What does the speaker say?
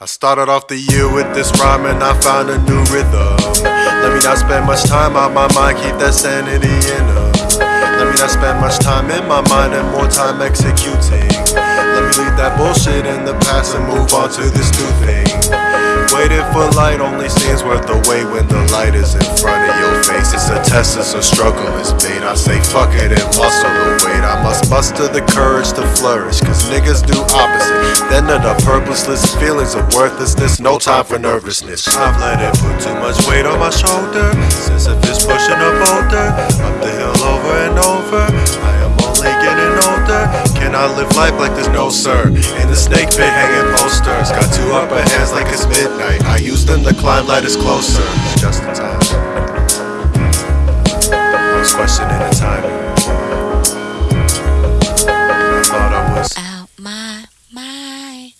I started off the year with this rhyme and I found a new rhythm. Let me not spend much time on my mind, keep that sanity in them. Let me not spend much time in my mind and more time executing. Let me leave that bullshit in the past and move on to this new thing. Waiting for light only seems worth the wait when the light is in front of your face. It's a test, it's a struggle, it's bait. I say fuck it and muscle muster the courage to flourish, cause niggas do opposite. Then the purposeless feelings of worthlessness, no time for nervousness. I've let it put too much weight on my shoulder. Since if it's pushing a boulder, up the hill over and over. I am only getting older. Can I live life like there's no sir? In the snake pit hanging posters. Got two upper hands like it's midnight. I use them to climb ladders closer. Just in time. my